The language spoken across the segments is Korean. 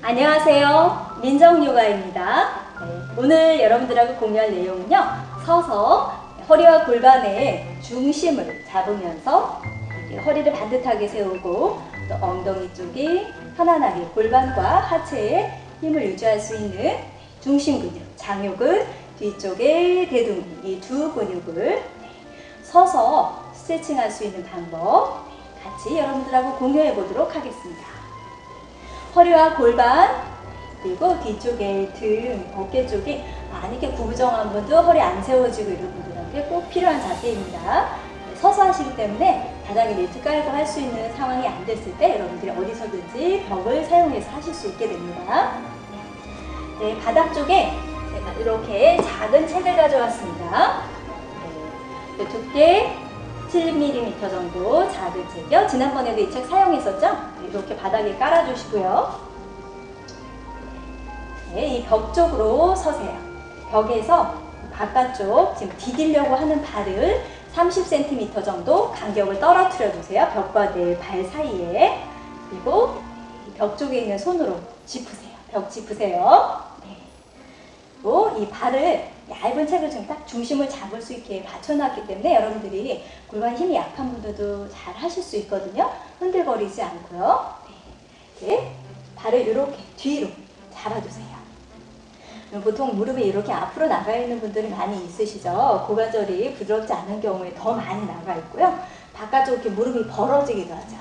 안녕하세요. 민정요가입니다. 네, 오늘 여러분들하고 공유할 내용은요. 서서 허리와 골반의 중심을 잡으면서 허리를 반듯하게 세우고 또 엉덩이 쪽에 편안하게 골반과 하체에 힘을 유지할 수 있는 중심 근육, 장요근, 뒤쪽에 대둔근 이 두 근육을 서서 스트레칭할 수 있는 방법 같이 여러분들하고 공유해 보도록 하겠습니다. 허리와 골반 그리고 뒤쪽에 등, 어깨 쪽이 만약에 구부정한 분도 허리 안 세워지고 이런 분들한테 꼭 필요한 자세입니다. 서서 하시기 때문에 바닥에 매트 깔고 할 수 있는 상황이 안 됐을 때 여러분들이 어디서든지 벽을 사용해서 하실 수 있게 됩니다. 네, 바닥 쪽에 제가 이렇게 작은 책을 가져왔습니다. 네, 두께 7mm 정도 작은 책이요. 지난번에도 이 책 사용했었죠? 이렇게 바닥에 깔아주시고요. 네, 이벽 쪽으로 서세요. 벽에서 바깥쪽 지금 디디려고 하는 발을 30cm 정도 간격을 떨어뜨려 주세요. 벽과 내 발 사이에. 그리고 벽 쪽에 있는 손으로 짚으세요. 벽 짚으세요. 이 발을 얇은 책을 지금 딱 중심을 잡을 수 있게 받쳐놨기 때문에 여러분들이 골반 힘이 약한 분들도 잘 하실 수 있거든요. 흔들거리지 않고요. 네. 네. 발을 이렇게 뒤로 잡아주세요. 보통 무릎이 이렇게 앞으로 나가 있는 분들이 많이 있으시죠. 고관절이 부드럽지 않은 경우에 더 많이 나가 있고요. 바깥쪽 이렇게 무릎이 벌어지기도 하죠.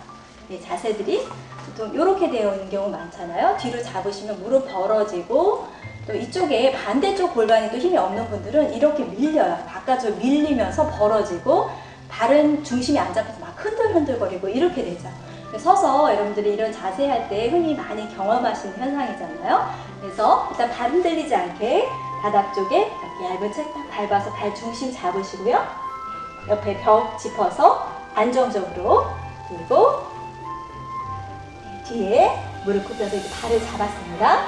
네, 자세들이 보통 이렇게 되어 있는 경우 많잖아요. 뒤로 잡으시면 무릎 벌어지고 또 이쪽에 반대쪽 골반이 또 힘이 없는 분들은 이렇게 밀려요. 바깥쪽 밀리면서 벌어지고 발은 중심이 안 잡혀서 막 흔들흔들거리고 이렇게 되죠. 서서 여러분들이 이런 자세 할 때 흔히 많이 경험하시는 현상이잖아요. 그래서 일단 발 흔들리지 않게 바닥 쪽에 얇은 책딱 밟아서 발 중심 잡으시고요. 옆에 벽 짚어서 안정적으로 그리고 뒤에 무릎 굽혀서 이렇게 발을 잡았습니다.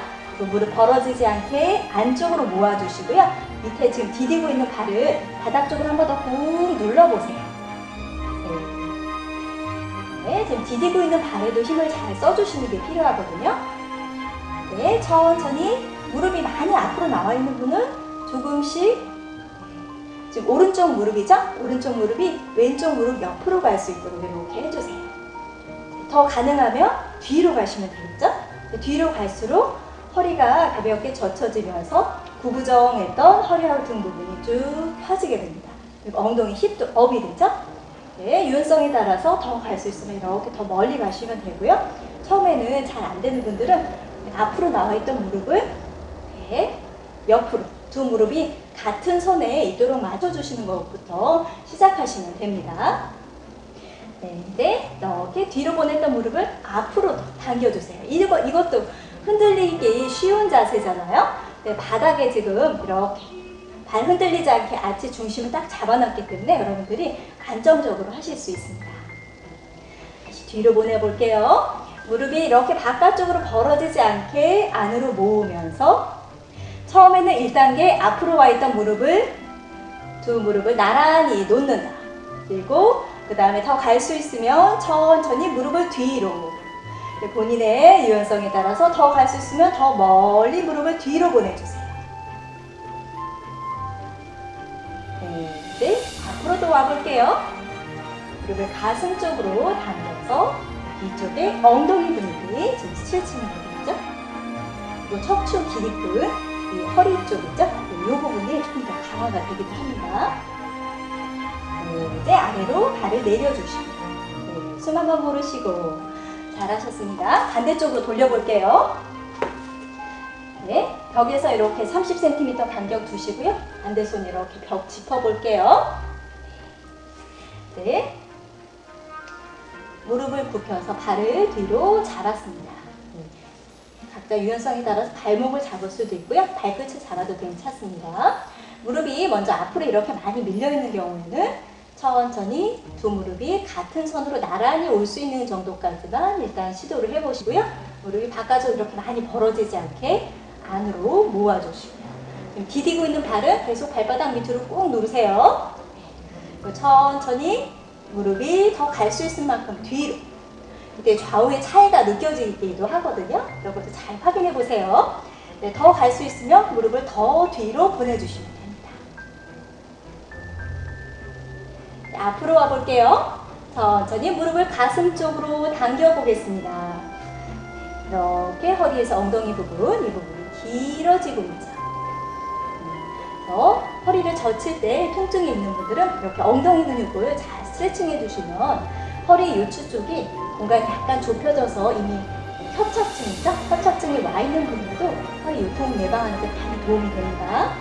무릎 벌어지지 않게 안쪽으로 모아주시고요. 밑에 지금 디디고 있는 발을 바닥 쪽으로 한 번 더 꾹 눌러보세요. 네, 지금 디디고 있는 발에도 힘을 잘 써주시는 게 필요하거든요. 네, 천천히 무릎이 많이 앞으로 나와 있는 분은 조금씩 지금 오른쪽 무릎이죠? 오른쪽 무릎이 왼쪽 무릎 옆으로 갈 수 있도록 이렇게 해주세요. 더 가능하면 뒤로 가시면 되겠죠? 뒤로 갈수록 허리가 가볍게 젖혀지면서 구부정했던 허리하고 등 부분이 쭉 펴지게 됩니다. 그리고 엉덩이 힙도 업이 되죠? 네, 유연성에 따라서 더 갈 수 있으면 이렇게 더 멀리 가시면 되고요. 처음에는 잘 안 되는 분들은 앞으로 나와 있던 무릎을 네, 옆으로 두 무릎이 같은 선에 있도록 맞춰주시는 것부터 시작하시면 됩니다. 네, 이렇게 뒤로 보냈던 무릎을 앞으로 당겨주세요. 이거, 이것도 흔들리기 쉬운 자세잖아요. 네, 바닥에 지금 이렇게 발 흔들리지 않게 아치 중심을 딱 잡아놨기 때문에 여러분들이 안정적으로 하실 수 있습니다. 다시 뒤로 보내볼게요. 무릎이 이렇게 바깥쪽으로 벌어지지 않게 안으로 모으면서 처음에는 1단계 앞으로 와 있던 무릎을 두 무릎을 나란히 놓는다. 그리고 그 다음에 더 갈 수 있으면 천천히 무릎을 뒤로 본인의 유연성에 따라서 더 갈 수 있으면 더 멀리 무릎을 뒤로 보내주세요. 네, 이제 앞으로도 와볼게요. 무릎을 가슴 쪽으로 당겨서 이쪽에 엉덩이 근육이 지금 스트레칭이 되겠죠? 그리고 척추 기립근, 이 허리 쪽이죠? 이 부분이 조금 더 강화가 되기도 합니다. 네, 이제 아래로 발을 내려주시고 네, 숨 한번 고르시고 잘하셨습니다. 반대쪽으로 돌려볼게요. 네, 벽에서 이렇게 30cm 간격 두시고요. 반대 손 이렇게 벽 짚어볼게요. 네, 무릎을 굽혀서 발을 뒤로 잡았습니다. 네. 각자 유연성에 따라서 발목을 잡을 수도 있고요. 발끝을 잡아도 괜찮습니다. 무릎이 먼저 앞으로 이렇게 많이 밀려있는 경우에는 천천히 두 무릎이 같은 선으로 나란히 올 수 있는 정도까지만 일단 시도를 해보시고요. 무릎이 바깥으로 이렇게 많이 벌어지지 않게 안으로 모아주시고요. 지금 디디고 있는 발은 계속 발바닥 밑으로 꾹 누르세요. 천천히 무릎이 더 갈 수 있을 만큼 뒤로 이게 좌우의 차이가 느껴지기도 하거든요. 이런 것도 잘 확인해 보세요. 네, 더갈 수 있으면 무릎을 더 뒤로 보내주시면 됩니다. 앞으로 와볼게요. 천천히 무릎을 가슴 쪽으로 당겨 보겠습니다. 이렇게 허리에서 엉덩이 부분, 이 부분이 길어지고 있죠. 그래서 허리를 젖힐 때 통증이 있는 분들은 이렇게 엉덩이 근육을 잘 스트레칭 해주시면 허리 요추 쪽이 공간이 약간 좁혀져서 이미 협착증이죠? 협착증이 와 있는 분들도 허리 요통 예방하는 데 많이 도움이 됩니다.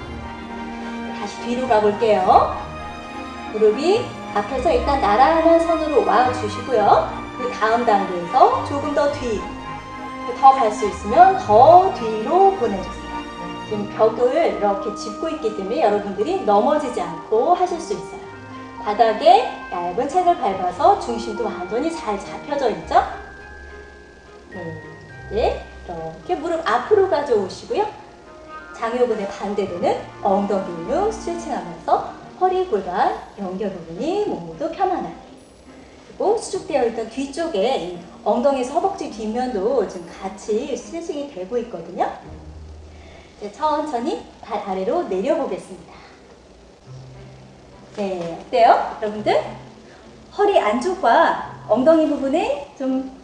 다시 뒤로 가볼게요. 무릎이 앞에서 일단 나란한 선으로 와 주시고요. 그 다음 단계에서 조금 더 뒤, 더 갈 수 있으면 더 뒤로 보내주세요. 지금 벽을 이렇게 짚고 있기 때문에 여러분들이 넘어지지 않고 하실 수 있어요. 바닥에 얇은 책을 밟아서 중심도 완전히 잘 잡혀져 있죠? 네, 네, 이렇게 무릎 앞으로 가져오시고요. 장요근의 반대되는 엉덩이 근육 스트레칭하면서 허리, 골반, 연결 부분이 모두 편안하게 그리고 수축되어 있던 뒤쪽에 이 엉덩이에서 허벅지 뒷면도 지금 같이 스트레칭이 되고 있거든요. 이제 천천히 발 아래로 내려보겠습니다. 네, 어때요? 여러분들? 허리 안쪽과 엉덩이 부분에 좀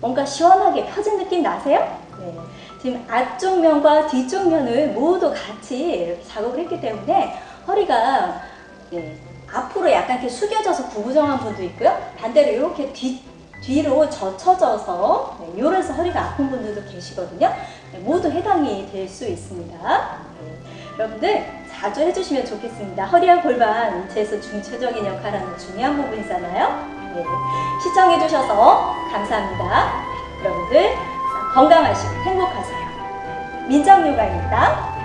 뭔가 시원하게 펴진 느낌 나세요? 네. 지금 앞쪽 면과 뒤쪽 면을 모두 같이 작업을 했기 때문에 허리가 네, 앞으로 약간 이렇게 숙여져서 구부정한 분도 있고요. 반대로 이렇게 뒤, 뒤로 젖혀져서 네, 요래서 허리가 아픈 분들도 계시거든요. 네, 모두 해당이 될 수 있습니다. 네, 여러분들 자주 해주시면 좋겠습니다. 허리와 골반 인체에서 중체적인 역할하는 중요한 부분이잖아요. 네, 시청해주셔서 감사합니다. 여러분들 건강하시고 행복하세요. 민정요가입니다.